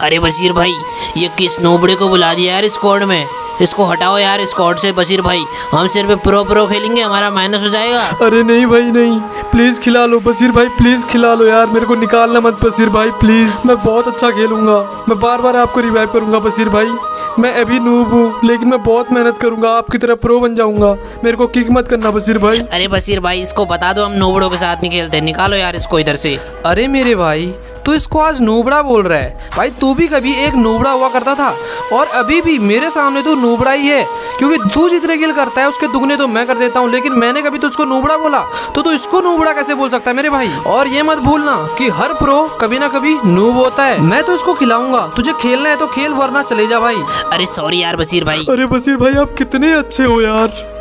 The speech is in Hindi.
अरे बशीर भाई, ये किस नोबड़े को बुला दिया यार स्क्वाड में? इसको हटाओ यार स्क्वाड से बशीर भाई। हम सिर्फ़ प्रो प्रो खेलेंगे, हमारा माइनस हो जाएगा। अरे नहीं भाई, नहीं। प्लीज़ खिला लो बशीर भाई प्लीज़ खिला लो यार। मेरे को निकालना मत बशीर भाई प्लीज़ मैं बहुत अच्छा खेलूँगा। मैं बार बार आपको रिवाइव करूँगा बशीर भाई। मैं अभी नूब हूँ लेकिन मैं बहुत मेहनत करूँगा आपकी तरह प्रो बन जाऊँगा। मेरे को किक मत करना बशीर भाई। अरे बशीर भाई इसको बता दो हम नोबड़ों के साथ नहीं खेलते। निकालो यार इसको इधर से। अरे मेरे भाई तू इसको आज नूबड़ा बोल रहा है। भाई तू भी कभी एक नूबड़ा हुआ करता था और अभी भी मेरे सामने तू नूबड़ा ही है। क्योंकि तू जितने किल करता है उसके दुगने तो मैं कर देता हूँ लेकिन मैंने कभी तुझको नूबड़ा बोला। तो तू इसको नूबड़ा कैसे बोल सकता है मेरे भाई? और ये मत भूलना की हर प्रो कभी ना कभी नूब होता है। मैं तो इसको खिलाऊँगा। तुझे खेलना है तो खेल वरना चले जा भाई। अरे सॉरी यार बसीर भाई। अरे बसीर भाई आप कितने अच्छे हो यार।